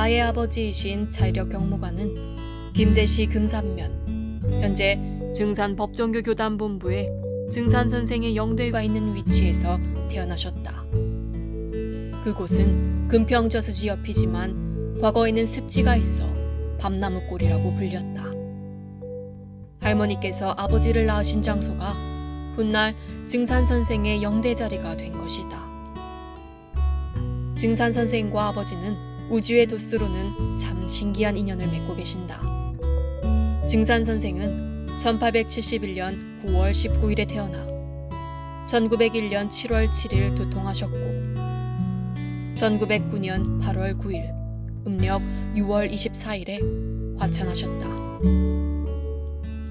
나의 아버지이신 자이력 경무관은 김제시 금산면 현재 증산 법정교 교단본부에 증산 선생의 영대가 있는 위치에서 태어나셨다. 그곳은 금평저수지 옆이지만 과거에는 습지가 있어 밤나무골이라고 불렸다. 할머니께서 아버지를 낳으신 장소가 훗날 증산 선생의 영대 자리가 된 것이다. 증산 선생과 아버지는 우주의 도수로는 참 신기한 인연을 맺고 계신다. 증산 선생은 1871년 9월 19일에 태어나 1901년 7월 7일 도통하셨고 1909년 8월 9일 음력 6월 24일에 화천하셨다.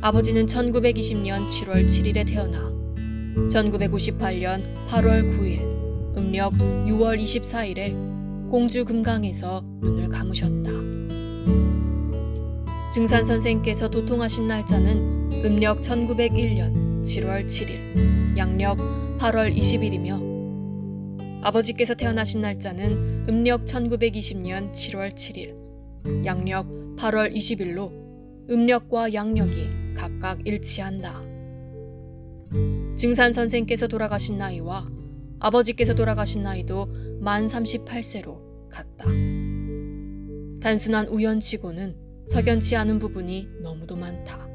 아버지는 1920년 7월 7일에 태어나 1958년 8월 9일 음력 6월 24일에 공주 금강에서 눈을 감으셨다. 증산 선생께서 도통하신 날짜는 음력 1901년 7월 7일, 양력 8월 20일이며 아버지께서 태어나신 날짜는 음력 1920년 7월 7일, 양력 8월 20일로 음력과 양력이 각각 일치한다. 증산 선생께서 돌아가신 나이와 아버지께서 돌아가신 나이도 만 38세로 같다. 단순한 우연치고는 석연치 않은 부분이 너무도 많다.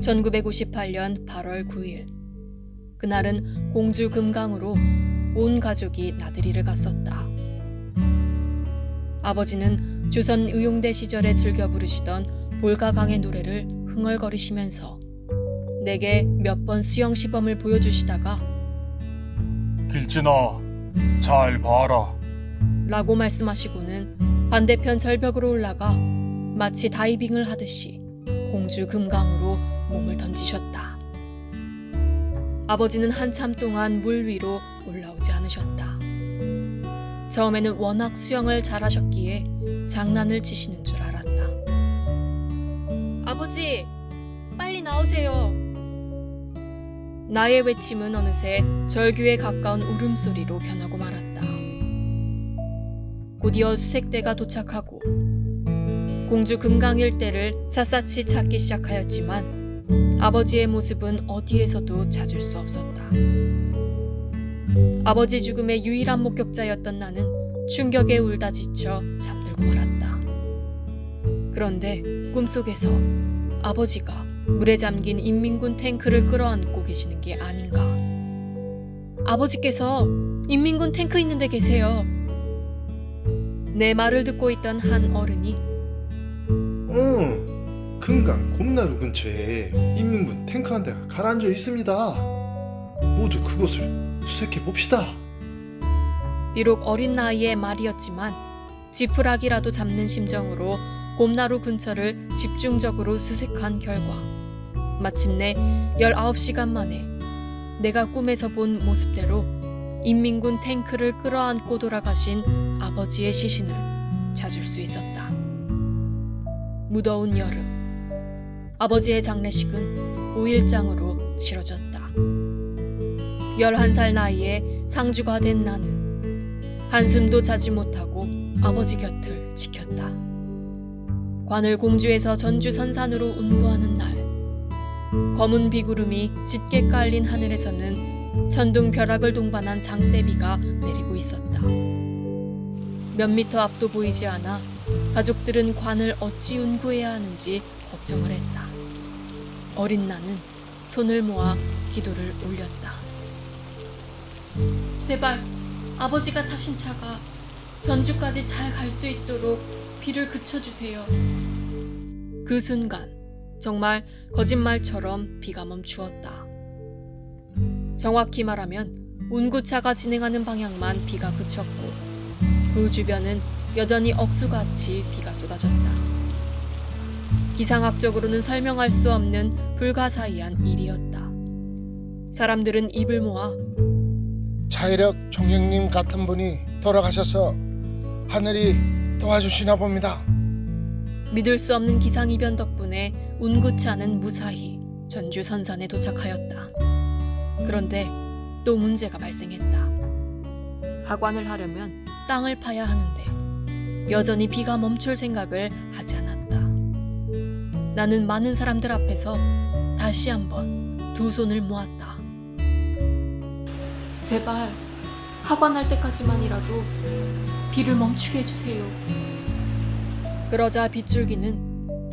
1958년 8월 9일 그날은 공주 금강으로 온 가족이 나들이를 갔었다. 아버지는 조선 의용대 시절에 즐겨 부르시던 볼가강의 노래를 흥얼거리시면서 내게 몇 번 수영 시범을 보여주시다가 길진아, 잘 봐라. 라고 말씀하시고는 반대편 절벽으로 올라가 마치 다이빙을 하듯이 공주 금강으로 몸을 던지셨다. 아버지는 한참 동안 물 위로 올라오지 않으셨다. 처음에는 워낙 수영을 잘하셨기에 장난을 치시는 줄 알았다. 아버지, 빨리 나오세요. 나의 외침은 어느새 절규에 가까운 울음소리로 변하고 말았다. 곧이어 수색대가 도착하고 공주 금강 일대를 샅샅이 찾기 시작하였지만 아버지의 모습은 어디에서도 찾을 수 없었다. 아버지 죽음의 유일한 목격자였던 나는 충격에 울다 지쳐 잠들고 말았다. 그런데 꿈속에서 아버지가 물에 잠긴 인민군 탱크를 끌어안고 계시는 게 아닌가. 아버지께서 인민군 탱크 있는 데 계세요. 내 말을 듣고 있던 한 어른이 응, 금강 곰나루 근처에 인민군 탱크 한 대가 가라앉아 있습니다. 모두 그곳을 수색해 봅시다. 비록 어린 나이의 말이었지만 지푸라기라도 잡는 심정으로 곰나루 근처를 집중적으로 수색한 결과 마침내 19시간 만에 내가 꿈에서 본 모습대로 인민군 탱크를 끌어안고 돌아가신 아버지의 시신을 찾을 수 있었다. 무더운 여름 아버지의 장례식은 5일장으로 치러졌다. 11살 나이에 상주가 된 나는 한숨도 자지 못하고 아버지 곁을 지켰다. 관을 공주에서 전주 선산으로 운구하는 날 검은 비구름이 짙게 깔린 하늘에서는 천둥 벼락을 동반한 장대비가 내리고 있었다. 몇 미터 앞도 보이지 않아 가족들은 관을 어찌 운구해야 하는지 걱정을 했다. 어린 나는 손을 모아 기도를 올렸다. 제발 아버지가 타신 차가 전주까지 잘 갈 수 있도록 비를 그쳐주세요. 그 순간 정말 거짓말처럼 비가 멈추었다. 정확히 말하면 운구차가 진행하는 방향만 비가 그쳤고 그 주변은 여전히 억수같이 비가 쏟아졌다. 기상학적으로는 설명할 수 없는 불가사의한 일이었다. 사람들은 입을 모아 자이력 총영님 같은 분이 돌아가셔서 하늘이 도와주시나 봅니다. 믿을 수 없는 기상이변 덕 분에 운구차는 무사히 전주 선산에 도착하였다. 그런데 또 문제가 발생했다. 하관을 하려면 땅을 파야 하는데 여전히 비가 멈출 생각을 하지 않았다. 나는 많은 사람들 앞에서 다시 한번 두 손을 모았다. 제발 하관할 때까지만이라도 비를 멈추게 해주세요. 그러자 빗줄기는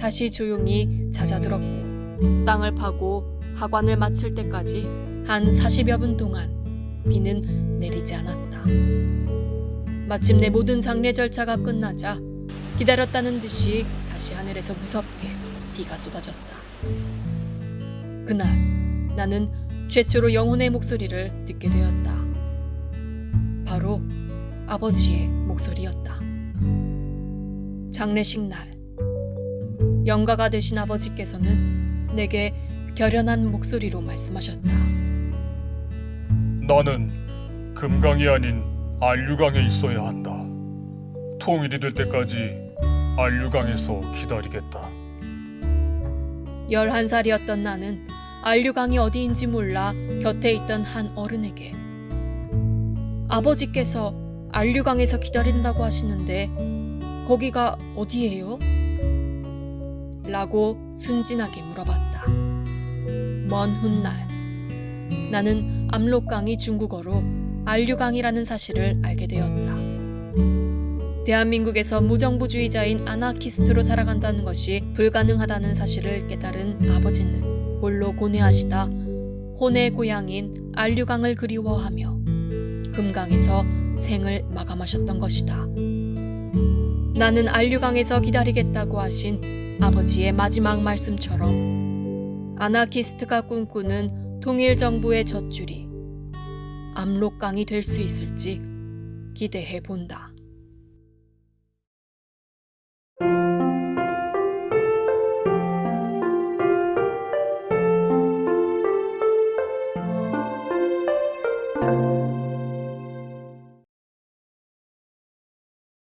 다시 조용히 잦아들었고 땅을 파고 하관을 마칠 때까지 한 40여 분 동안 비는 내리지 않았다. 마침내 모든 장례 절차가 끝나자 기다렸다는 듯이 다시 하늘에서 무섭게 비가 쏟아졌다. 그날 나는 최초로 영혼의 목소리를 듣게 되었다. 바로 아버지의 목소리였다. 장례식 날 영가가 되신 아버지께서는 내게 결연한 목소리로 말씀하셨다. 나는 금강이 아닌 안류강에 있어야 한다. 통일이 될 때까지 안류강에서 기다리겠다. 11살이었던 나는 안류강이 어디인지 몰라 곁에 있던 한 어른에게 아버지께서 안류강에서 기다린다고 하시는데 거기가 어디예요? 라고 순진하게 물어봤다. 먼 훗날 나는 압록강이 중국어로 안류강이라는 사실을 알게 되었다. 대한민국에서 무정부주의자인 아나키스트로 살아간다는 것이 불가능하다는 사실을 깨달은 아버지는 홀로 고뇌하시다 혼의 고향인 안류강을 그리워하며 금강에서 생을 마감하셨던 것이다. 나는 안류강에서 기다리겠다고 하신 아버지의 마지막 말씀처럼 아나키스트가 꿈꾸는 통일 정부의 젖줄이 압록강이 될 수 있을지 기대해 본다.